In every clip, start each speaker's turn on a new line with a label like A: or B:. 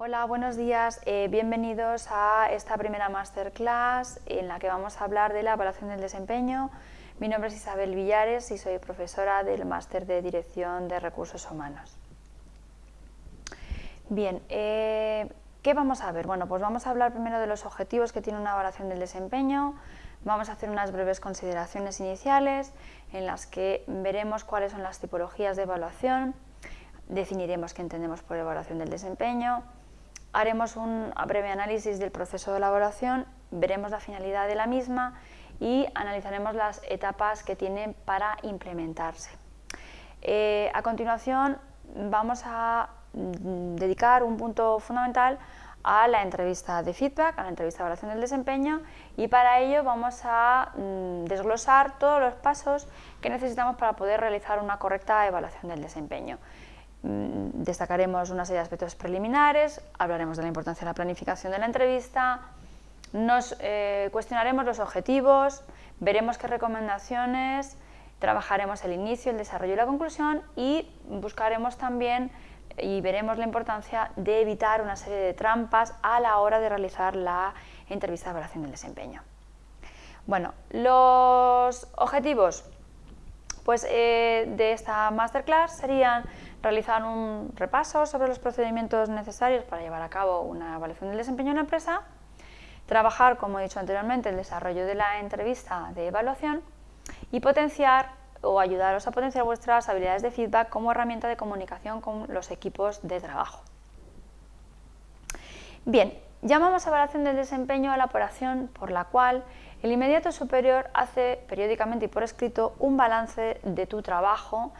A: Hola, buenos días. Eh, bienvenidos a esta primera masterclass en la que vamos a hablar de la evaluación del desempeño. Mi nombre es Isabel Villares y soy profesora del Máster de Dirección de Recursos Humanos. Bien, eh, ¿qué vamos a ver? Bueno, pues vamos a hablar primero de los objetivos que tiene una evaluación del desempeño, vamos a hacer unas breves consideraciones iniciales en las que veremos cuáles son las tipologías de evaluación, definiremos qué entendemos por evaluación del desempeño, haremos un breve análisis del proceso de elaboración, veremos la finalidad de la misma y analizaremos las etapas que tienen para implementarse. Eh, a continuación vamos a mm, dedicar un punto fundamental a la entrevista de feedback, a la entrevista de evaluación del desempeño y para ello vamos a mm, desglosar todos los pasos que necesitamos para poder realizar una correcta evaluación del desempeño. Mm, destacaremos una serie de aspectos preliminares, hablaremos de la importancia de la planificación de la entrevista, nos eh, cuestionaremos los objetivos, veremos qué recomendaciones, trabajaremos el inicio, el desarrollo y la conclusión y buscaremos también y veremos la importancia de evitar una serie de trampas a la hora de realizar la entrevista de evaluación del desempeño. Bueno, los objetivos pues, eh, de esta masterclass serían realizar un repaso sobre los procedimientos necesarios para llevar a cabo una evaluación del desempeño en la empresa, trabajar, como he dicho anteriormente, el desarrollo de la entrevista de evaluación y potenciar o ayudaros a potenciar vuestras habilidades de feedback como herramienta de comunicación con los equipos de trabajo. Bien, llamamos evaluación del desempeño a la operación por la cual el inmediato superior hace periódicamente y por escrito un balance de tu trabajo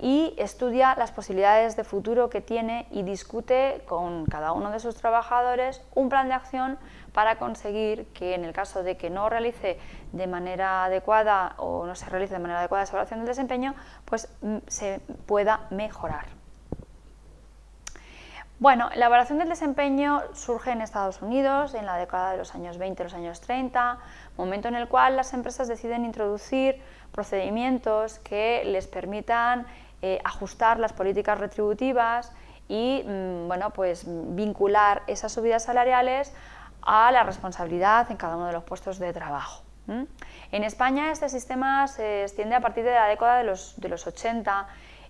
A: y estudia las posibilidades de futuro que tiene y discute con cada uno de sus trabajadores un plan de acción para conseguir que en el caso de que no realice de manera adecuada o no se realice de manera adecuada esa evaluación del desempeño, pues mm, se pueda mejorar. Bueno, la evaluación del desempeño surge en Estados Unidos en la década de los años 20 y los años 30, momento en el cual las empresas deciden introducir procedimientos que les permitan eh, ajustar las políticas retributivas y mm, bueno, pues, vincular esas subidas salariales a la responsabilidad en cada uno de los puestos de trabajo. En España este sistema se extiende a partir de la década de los, de los 80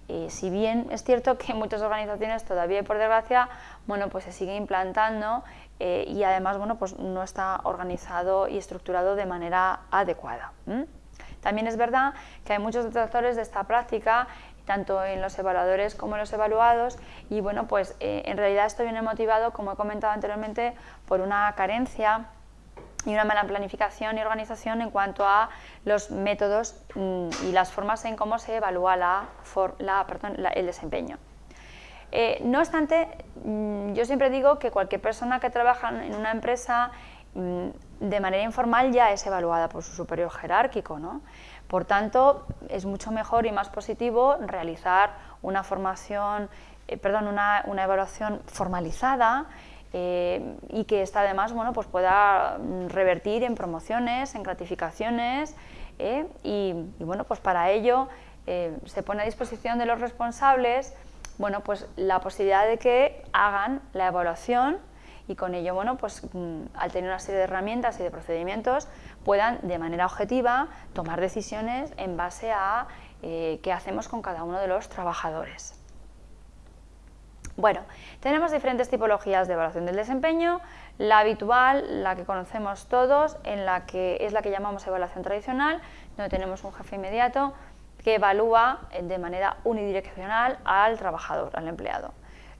A: eh, si bien es cierto que en muchas organizaciones todavía, por desgracia, bueno, pues se sigue implantando eh, y además bueno, pues no está organizado y estructurado de manera adecuada. También es verdad que hay muchos detractores de esta práctica tanto en los evaluadores como en los evaluados y bueno, pues eh, en realidad esto viene motivado, como he comentado anteriormente, por una carencia y una mala planificación y organización en cuanto a los métodos mm, y las formas en cómo se evalúa el desempeño. Eh, no obstante, mm, yo siempre digo que cualquier persona que trabaja en una empresa mm, de manera informal ya es evaluada por su superior jerárquico. ¿no? Por tanto, es mucho mejor y más positivo realizar una formación, eh, perdón, una, evaluación formalizada eh, y que esta además bueno, pues pueda revertir en promociones, en gratificaciones eh, y, bueno, pues para ello se pone a disposición de los responsables bueno, pues la posibilidad de que hagan la evaluación y con ello, bueno, pues mm, al tener una serie de herramientas y de procedimientos, puedan de manera objetiva tomar decisiones en base a eh, qué hacemos con cada uno de los trabajadores. Bueno, tenemos diferentes tipologías de evaluación del desempeño, la habitual, la que conocemos todos, en la que es la que llamamos evaluación tradicional, donde tenemos un jefe inmediato que evalúa de manera unidireccional al trabajador, al empleado.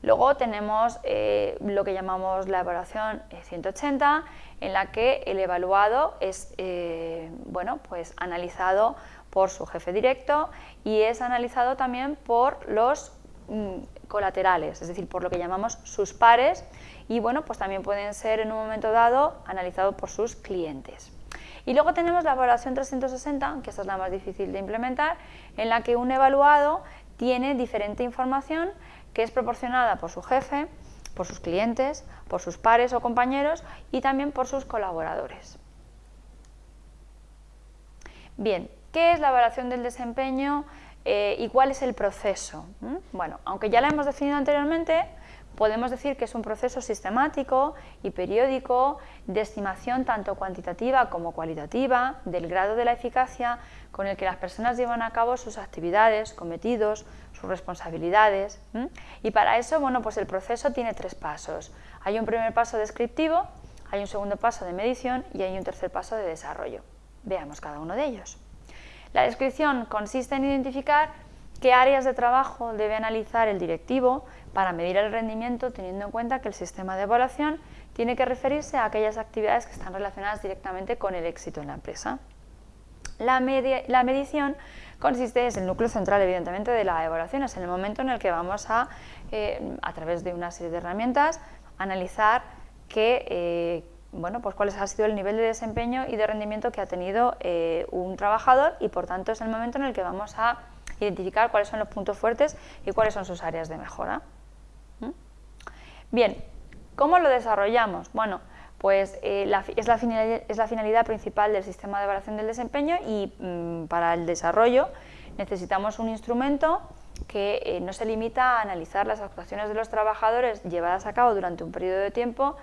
A: Luego tenemos eh, lo que llamamos la evaluación 180, en la que el evaluado es eh, bueno, pues analizado por su jefe directo y es analizado también por los mm, colaterales, es decir, por lo que llamamos sus pares y bueno, pues también pueden ser en un momento dado analizados por sus clientes. Y luego tenemos la evaluación 360, que esta es la más difícil de implementar, en la que un evaluado tiene diferente información que es proporcionada por su jefe, por sus clientes, por sus pares o compañeros y también por sus colaboradores. Bien, ¿qué es la evaluación del desempeño eh, y cuál es el proceso? ¿Mm? Bueno, aunque ya la hemos definido anteriormente, podemos decir que es un proceso sistemático y periódico de estimación tanto cuantitativa como cualitativa del grado de la eficacia con el que las personas llevan a cabo sus actividades, cometidos, sus responsabilidades. Y para eso, bueno, pues el proceso tiene tres pasos. Hay un primer paso descriptivo, hay un segundo paso de medición y hay un tercer paso de desarrollo. Veamos cada uno de ellos. La descripción consiste en identificar qué áreas de trabajo debe analizar el directivo para medir el rendimiento teniendo en cuenta que el sistema de evaluación tiene que referirse a aquellas actividades que están relacionadas directamente con el éxito en la empresa. La, medición consiste, es el núcleo central evidentemente de la evaluación, es el momento en el que vamos a, eh, a través de una serie de herramientas, analizar que, eh, bueno, pues cuál ha sido el nivel de desempeño y de rendimiento que ha tenido eh, un trabajador y por tanto es el momento en el que vamos a identificar cuáles son los puntos fuertes y cuáles son sus áreas de mejora. ¿Mm? Bien, ¿cómo lo desarrollamos? Bueno, pues eh, es, la finalidad, principal del sistema de evaluación del desempeño y mm, para el desarrollo necesitamos un instrumento que eh, no se limita a analizar las actuaciones de los trabajadores llevadas a cabo durante un periodo de tiempo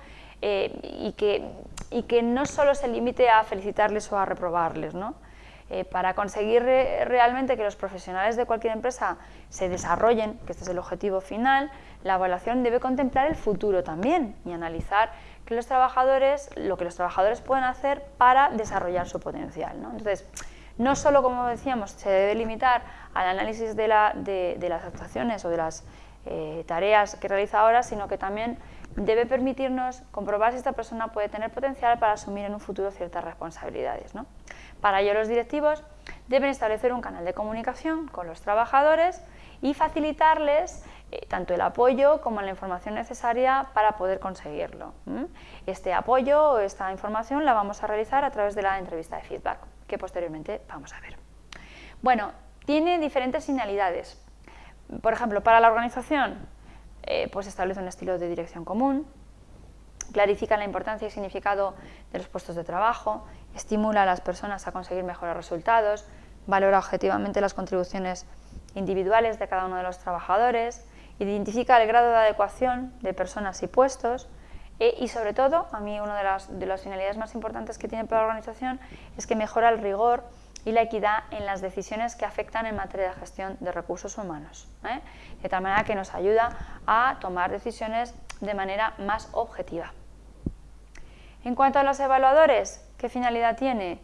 A: eh, y, que, y, que, no solo se limite a felicitarles o a reprobarles. ¿no? Eh, para conseguir realmente que los profesionales de cualquier empresa se desarrollen, que este es el objetivo final, la evaluación debe contemplar el futuro también y analizar que los trabajadores, lo que los trabajadores pueden hacer para desarrollar su potencial. ¿no? Entonces, no solo, como decíamos, se debe limitar al análisis de, las actuaciones o de las eh, tareas que realiza ahora, sino que también debe permitirnos comprobar si esta persona puede tener potencial para asumir en un futuro ciertas responsabilidades. Para ello los directivos deben establecer un canal de comunicación con los trabajadores y facilitarles eh, tanto el apoyo como la información necesaria para poder conseguirlo. Este apoyo o esta información la vamos a realizar a través de la entrevista de feedback que posteriormente vamos a ver. Bueno, tiene diferentes finalidades. Por ejemplo, para la organización, eh, pues establece un estilo de dirección común, clarifica la importancia y significado de los puestos de trabajo, estimula a las personas a conseguir mejores resultados, valora objetivamente las contribuciones individuales de cada uno de los trabajadores, identifica el grado de adecuación de personas y puestos, eh, y sobre todo, a mí una de las finalidades más importantes que tiene para la organización es que mejora el rigor y la equidad en las decisiones que afectan en materia de gestión de recursos humanos, ¿eh? de tal manera que nos ayuda a tomar decisiones de manera más objetiva. En cuanto a los evaluadores, ¿qué finalidad tiene?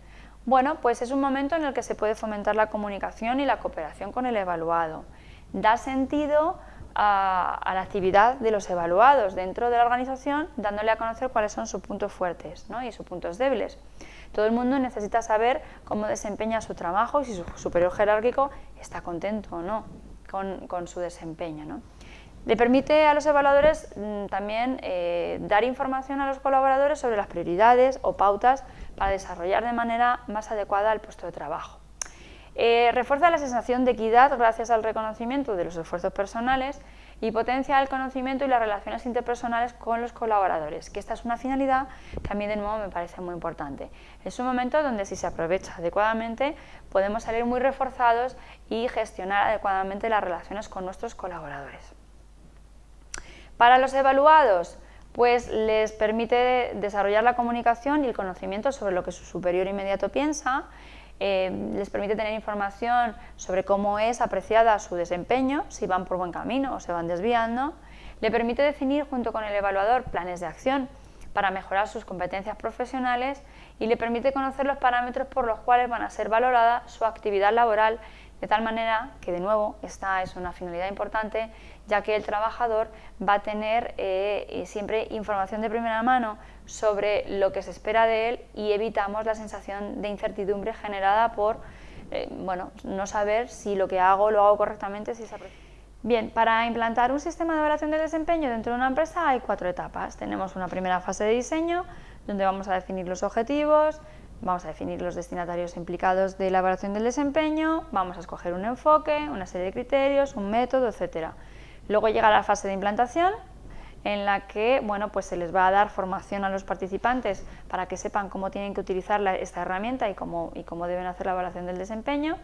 A: Bueno, pues es un momento en el que se puede fomentar la comunicación y la cooperación con el evaluado. Da sentido a, la actividad de los evaluados dentro de la organización, dándole a conocer cuáles son sus puntos fuertes y sus puntos débiles. Todo el mundo necesita saber cómo desempeña su trabajo y si su superior jerárquico está contento o no con, su desempeño. Le permite a los evaluadores mm, también eh, dar información a los colaboradores sobre las prioridades o pautas para desarrollar de manera más adecuada el puesto de trabajo. Eh, refuerza la sensación de equidad gracias al reconocimiento de los esfuerzos personales y potencia el conocimiento y las relaciones interpersonales con los colaboradores, que esta es una finalidad que a mí de nuevo me parece muy importante. Es un momento donde si se aprovecha adecuadamente podemos salir muy reforzados y gestionar adecuadamente las relaciones con nuestros colaboradores. Para los evaluados, pues les permite desarrollar la comunicación y el conocimiento sobre lo que su superior inmediato piensa, eh, les permite tener información sobre cómo es apreciada su desempeño, si van por buen camino o se van desviando, le permite definir junto con el evaluador planes de acción para mejorar sus competencias profesionales y le permite conocer los parámetros por los cuales van a ser valorada su actividad laboral de tal manera que, de nuevo, esta es una finalidad importante, ya que el trabajador va a tener eh, eh, siempre información de primera mano sobre lo que se espera de él y evitamos la sensación de incertidumbre generada por eh, bueno, no saber si lo que hago lo hago correctamente, si Bien, para implantar un sistema de evaluación del desempeño dentro de una empresa hay cuatro etapas. Tenemos una primera fase de diseño, donde vamos a definir los objetivos, Vamos a definir los destinatarios implicados de la evaluación del desempeño, vamos a escoger un enfoque, una serie de criterios, un método, etc. Luego llega la fase de implantación, en la que bueno, pues se les va a dar formación a los participantes para que sepan cómo tienen que utilizar esta herramienta y cómo, y cómo deben hacer la evaluación del desempeño.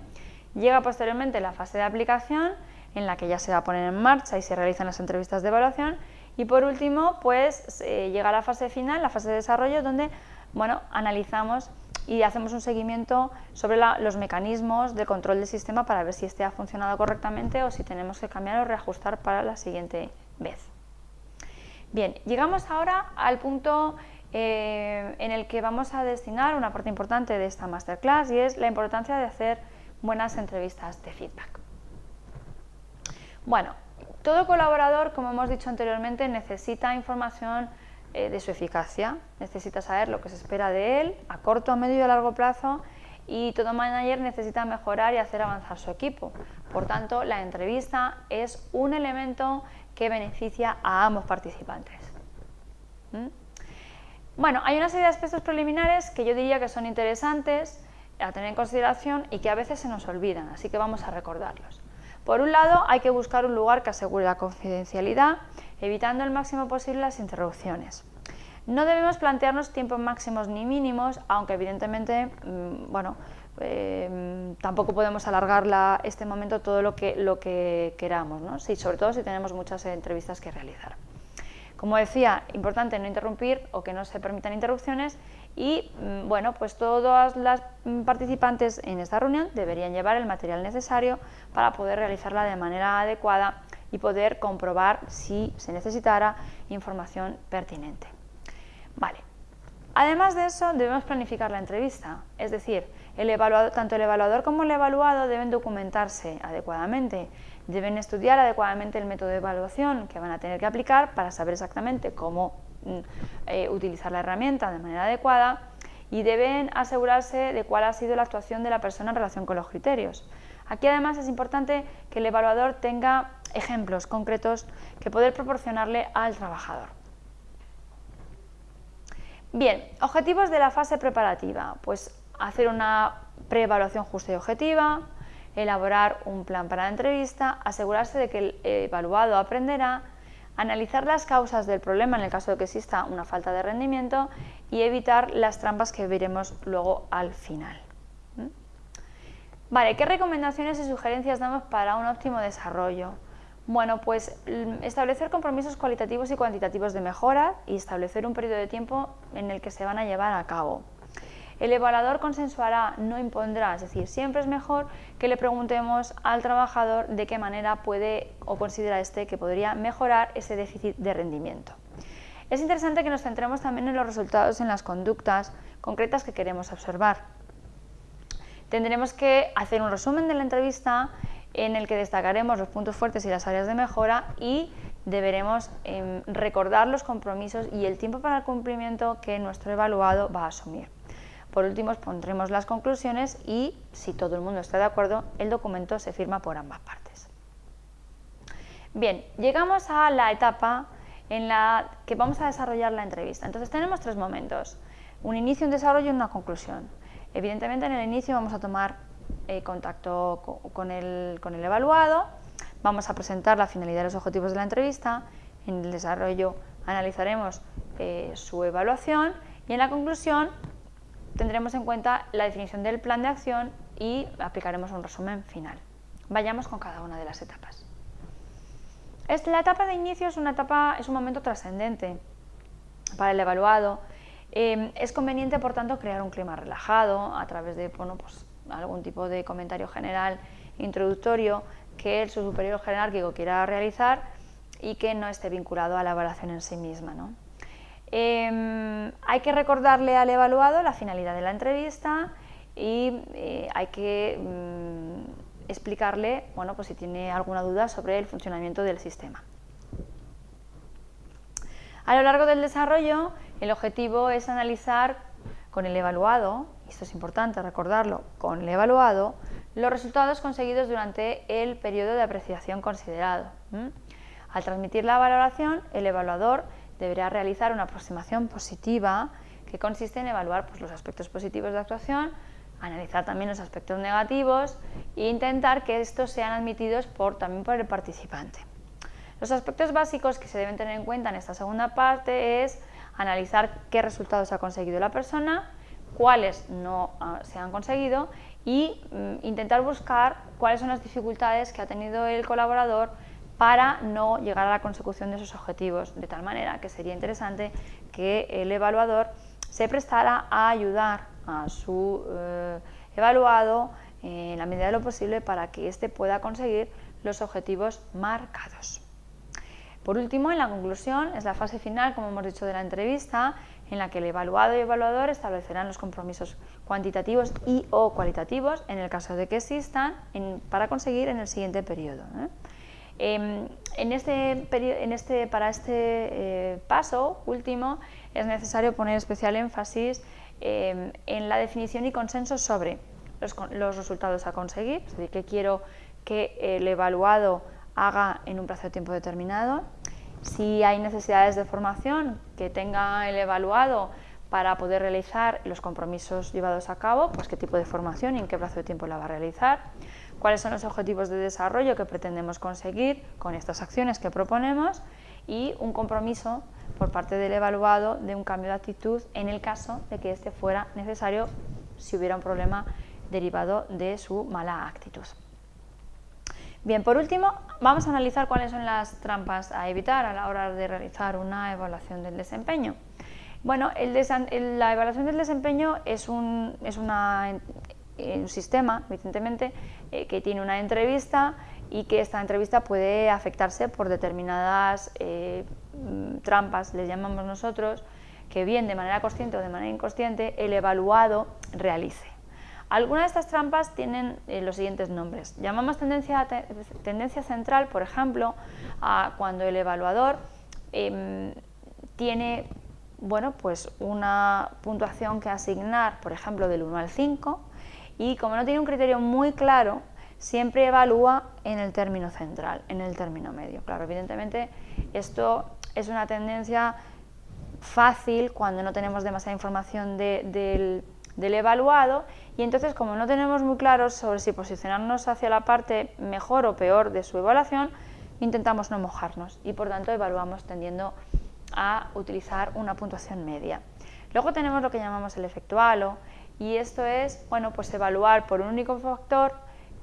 A: Llega posteriormente la fase de aplicación, en la que ya se va a poner en marcha y se realizan las entrevistas de evaluación, Y por último, pues eh, llega la fase final, la fase de desarrollo, donde bueno, analizamos y hacemos un seguimiento sobre los mecanismos de control del sistema para ver si este ha funcionado correctamente o si tenemos que cambiar o reajustar para la siguiente vez. Bien, llegamos ahora al punto eh, en el que vamos a destinar una parte importante de esta masterclass y es la importancia de hacer buenas entrevistas de feedback. Bueno, todo colaborador, como hemos dicho anteriormente, necesita información eh, de su eficacia, necesita saber lo que se espera de él a corto, a medio y a largo plazo y todo manager necesita mejorar y hacer avanzar su equipo. Por tanto, la entrevista es un elemento que beneficia a ambos participantes. ¿Mm? Bueno, hay una serie de aspectos preliminares que yo diría que son interesantes a tener en consideración y que a veces se nos olvidan, así que vamos a recordarlos. Por un lado, hay que buscar un lugar que asegure la confidencialidad, evitando el máximo posible las interrupciones. No debemos plantearnos tiempos máximos ni mínimos, aunque evidentemente, mm, bueno, eh, tampoco podemos alargar este momento todo lo que, lo que queramos, ¿no? sí, sobre todo si tenemos muchas entrevistas que realizar. Como decía, importante no interrumpir o que no se permitan interrupciones y mm, bueno, pues todas las mm, participantes en esta reunión deberían llevar el material necesario para poder realizarla de manera adecuada y poder comprobar si se necesitara información pertinente. Vale. Además de eso, debemos planificar la entrevista, es decir, el tanto el evaluador como el evaluado deben documentarse adecuadamente Deben estudiar adecuadamente el método de evaluación que van a tener que aplicar para saber exactamente cómo mm, eh, utilizar la herramienta de manera adecuada y deben asegurarse de cuál ha sido la actuación de la persona en relación con los criterios. Aquí además es importante que el evaluador tenga ejemplos concretos que poder proporcionarle al trabajador. Bien, objetivos de la fase preparativa. Pues hacer una preevaluación justa y objetiva, elaborar un plan para la entrevista, asegurarse de que el evaluado aprenderá, analizar las causas del problema en el caso de que exista una falta de rendimiento y evitar las trampas que veremos luego al final. ¿Mm? Vale, ¿qué recomendaciones y sugerencias damos para un óptimo desarrollo? Bueno, pues mm, establecer compromisos cualitativos y cuantitativos de mejora y establecer un periodo de tiempo en el que se van a llevar a cabo. El evaluador consensuará, no impondrá, es decir, siempre es mejor que le preguntemos al trabajador de qué manera puede o considera este que podría mejorar ese déficit de rendimiento. Es interesante que nos centremos también en los resultados en las conductas concretas que queremos observar. Tendremos que hacer un resumen de la entrevista en el que destacaremos los puntos fuertes y las áreas de mejora y deberemos em, recordar los compromisos y el tiempo para el cumplimiento que nuestro evaluado va a asumir. Por último, pondremos las conclusiones y, si todo el mundo está de acuerdo, el documento se firma por ambas partes. Bien, llegamos a la etapa en la que vamos a desarrollar la entrevista. Entonces tenemos tres momentos, un inicio, un desarrollo y una conclusión. Evidentemente en el inicio vamos a tomar eh, contacto con el, evaluado, vamos a presentar la finalidad y los objetivos de la entrevista, en el desarrollo analizaremos eh, su evaluación y en la conclusión tendremos en cuenta la definición del plan de acción y aplicaremos un resumen final. Vayamos con cada una de las etapas. La etapa de inicio es, una etapa, es un momento trascendente para el evaluado. Em, es conveniente, por tanto, crear un clima relajado a través de pues, algún tipo de comentario general introductorio que el, su superior jerárquico quiera realizar y que no esté vinculado a la evaluación en sí misma. ¿no? Em, hay que recordarle al evaluado la finalidad de la entrevista y eh, hay que mm, explicarle bueno, pues si tiene alguna duda sobre el funcionamiento del sistema. A lo largo del desarrollo, el objetivo es analizar con el evaluado, esto es importante recordarlo, con el evaluado, los resultados conseguidos durante el periodo de apreciación considerado. Al transmitir la valoración, el evaluador deberá realizar una aproximación positiva que consiste en evaluar pues, los aspectos positivos de actuación, analizar también los aspectos negativos e intentar que estos sean admitidos por, también por el participante. Los aspectos básicos que se deben tener en cuenta en esta segunda parte es analizar qué resultados ha conseguido la persona, cuáles no ah, se han conseguido y mm, intentar buscar cuáles son las dificultades que ha tenido el colaborador para no llegar a la consecución de esos objetivos, de tal manera que sería interesante que el evaluador se prestara a ayudar a su eh, evaluado en la medida de lo posible para que éste pueda conseguir los objetivos marcados. Por último, en la conclusión, es la fase final, como hemos dicho, de la entrevista, en la que el evaluado y evaluador establecerán los compromisos cuantitativos y o cualitativos, en el caso de que existan, para conseguir en el siguiente periodo. ¿eh? Em, en este, en este, para este eh, paso último es necesario poner especial énfasis em, en la definición y consenso sobre los, resultados a conseguir, es decir, qué quiero que el evaluado haga en un plazo de tiempo determinado, si hay necesidades de formación que tenga el evaluado para poder realizar los compromisos llevados a cabo, pues qué tipo de formación y en qué plazo de tiempo la va a realizar, cuáles son los objetivos de desarrollo que pretendemos conseguir con estas acciones que proponemos y un compromiso por parte del evaluado de un cambio de actitud en el caso de que este fuera necesario si hubiera un problema derivado de su mala actitud. Bien, por último, vamos a analizar cuáles son las trampas a evitar a la hora de realizar una evaluación del desempeño. Bueno, la evaluación del desempeño es un, sistema, evidentemente, eh, que tiene una entrevista y que esta entrevista puede afectarse por determinadas eh, trampas, les llamamos nosotros, que bien de manera consciente o de manera inconsciente el evaluado realice. Algunas de estas trampas tienen eh, los siguientes nombres. Llamamos tendencia, tendencia central, por ejemplo, a cuando el evaluador em, tiene bueno, pues una puntuación que asignar, por ejemplo, del 1 al 5, y como no tiene un criterio muy claro, siempre evalúa en el término central, en el término medio. Claro, evidentemente esto es una tendencia fácil cuando no tenemos demasiada información del evaluado y entonces como no tenemos muy claro sobre si posicionarnos hacia la parte mejor o peor de su evaluación, intentamos no mojarnos y por tanto evaluamos tendiendo a utilizar una puntuación media. Luego tenemos lo que llamamos el efecto halo y esto es bueno, pues evaluar por un único factor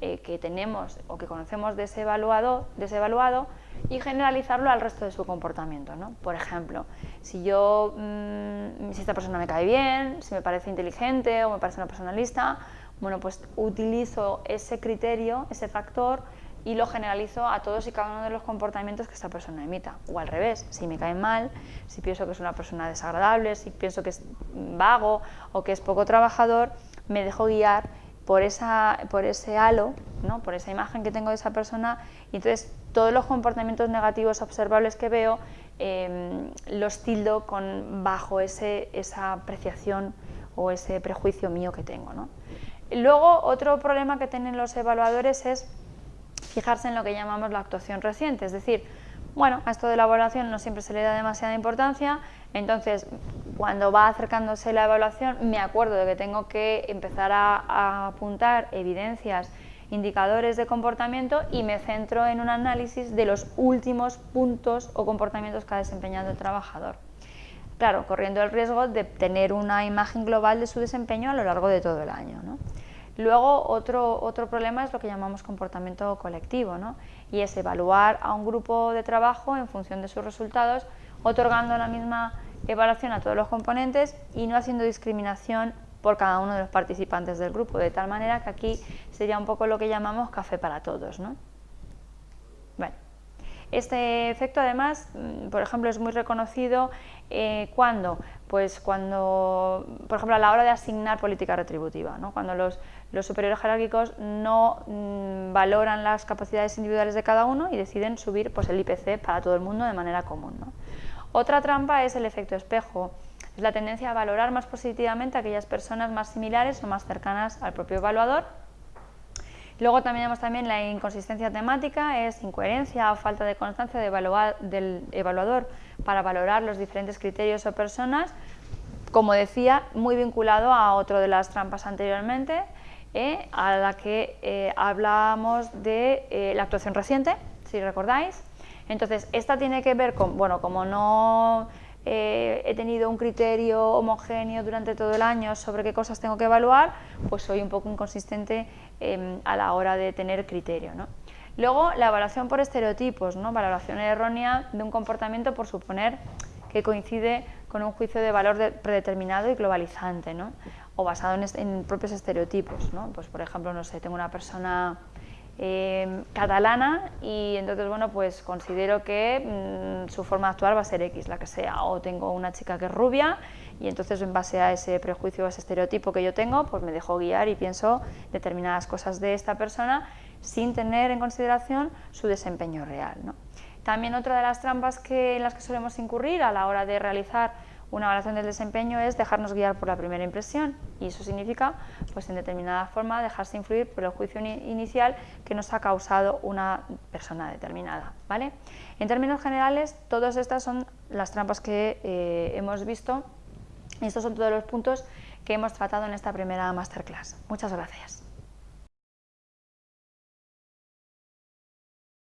A: eh, que tenemos o que conocemos de ese, evaluado, de y generalizarlo al resto de su comportamiento. ¿no? Por ejemplo, si yo, mm, si esta persona me cae bien, si me parece inteligente o me parece una persona lista, bueno, pues utilizo ese criterio, ese factor y lo generalizo a todos y cada uno de los comportamientos que esta persona emita. O al revés, si me cae mal, si pienso que es una persona desagradable, si pienso que es vago o que es poco trabajador, me dejo guiar por, esa, por ese halo, ¿no? por esa imagen que tengo de esa persona y entonces todos los comportamientos negativos observables que veo em, los tildo con, bajo ese, esa apreciación o ese prejuicio mío que tengo. ¿no? Luego, otro problema que tienen los evaluadores es fijarse en lo que llamamos la actuación reciente, es decir, bueno, a esto de la evaluación no siempre se le da demasiada importancia, entonces cuando va acercándose la evaluación me acuerdo de que tengo que empezar a, apuntar evidencias, indicadores de comportamiento y me centro en un análisis de los últimos puntos o comportamientos que ha desempeñado el trabajador. Claro, corriendo el riesgo de tener una imagen global de su desempeño a lo largo de todo el año. Luego, otro, otro problema es lo que llamamos comportamiento colectivo, ¿no? y es evaluar a un grupo de trabajo en función de sus resultados, otorgando la misma evaluación a todos los componentes y no haciendo discriminación por cada uno de los participantes del grupo, de tal manera que aquí sería un poco lo que llamamos café para todos. ¿no? Bueno, este efecto además, mm, por ejemplo, es muy reconocido eh, cuando, pues cuando, por ejemplo, a la hora de asignar política retributiva, ¿no? cuando los, los superiores jerárquicos no mm, valoran las capacidades individuales de cada uno y deciden subir pues, el IPC para todo el mundo de manera común. Otra trampa es el efecto espejo, es la tendencia a valorar más positivamente aquellas personas más similares o más cercanas al propio evaluador. Luego también tenemos también la inconsistencia temática, es incoherencia o falta de constancia del evaluador para valorar los diferentes criterios o personas, como decía, muy vinculado a otro de las trampas anteriormente, eh, a la que eh, hablábamos de eh, la actuación reciente, si recordáis, entonces, esta tiene que ver con, bueno, como no eh, he tenido un criterio homogéneo durante todo el año sobre qué cosas tengo que evaluar, pues soy un poco inconsistente em, a la hora de tener criterio. Luego, la evaluación por estereotipos, ¿no? valoración errónea de un comportamiento por suponer que coincide con un juicio de valor predeterminado y globalizante, ¿no? O basado en, propios estereotipos. Pues, por ejemplo, no sé, tengo una persona eh, catalana y entonces, bueno, pues considero que mm, su forma de actuar va a ser X, la que sea, o tengo una chica que es rubia y entonces en base a ese prejuicio, o ese estereotipo que yo tengo, pues me dejo guiar y pienso determinadas cosas de esta persona sin tener en consideración su desempeño real. También otra de las trampas que, en las que solemos incurrir a la hora de realizar una evaluación del desempeño es dejarnos guiar por la primera impresión y eso significa, pues en determinada forma, dejarse influir por el juicio inicial que nos ha causado una persona determinada. ¿vale? En términos generales, todas estas son las trampas que eh, hemos visto y estos son todos los puntos que hemos tratado en esta primera masterclass. Muchas gracias.